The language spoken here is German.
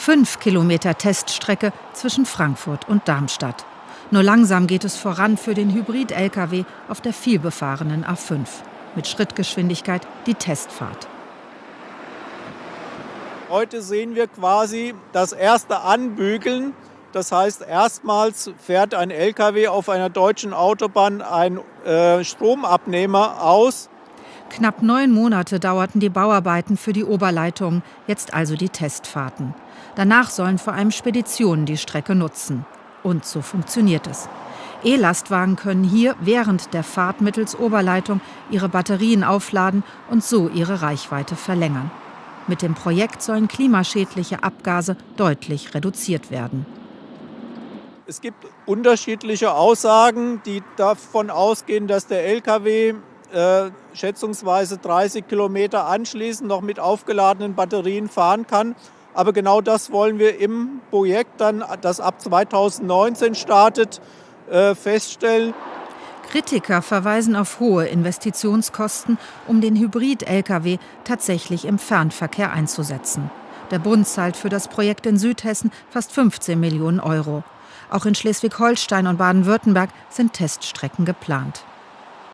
Fünf Kilometer Teststrecke zwischen Frankfurt und Darmstadt. Nur langsam geht es voran für den Hybrid-Lkw auf der vielbefahrenen A5. Mit Schrittgeschwindigkeit die Testfahrt. Heute sehen wir quasi das erste Anbügeln. Das heißt, erstmals fährt ein Lkw auf einer deutschen Autobahn einen äh, Stromabnehmer aus. Knapp neun Monate dauerten die Bauarbeiten für die Oberleitung, jetzt also die Testfahrten. Danach sollen vor allem Speditionen die Strecke nutzen. Und so funktioniert es. E-Lastwagen können hier während der Fahrt mittels Oberleitung ihre Batterien aufladen und so ihre Reichweite verlängern. Mit dem Projekt sollen klimaschädliche Abgase deutlich reduziert werden. Es gibt unterschiedliche Aussagen, die davon ausgehen, dass der Lkw äh, schätzungsweise 30 Kilometer anschließend noch mit aufgeladenen Batterien fahren kann. Aber genau das wollen wir im Projekt dann, das ab 2019 startet, äh, feststellen. Kritiker verweisen auf hohe Investitionskosten, um den Hybrid-Lkw tatsächlich im Fernverkehr einzusetzen. Der Bund zahlt für das Projekt in Südhessen fast 15 Millionen Euro. Auch in Schleswig-Holstein und Baden-Württemberg sind Teststrecken geplant.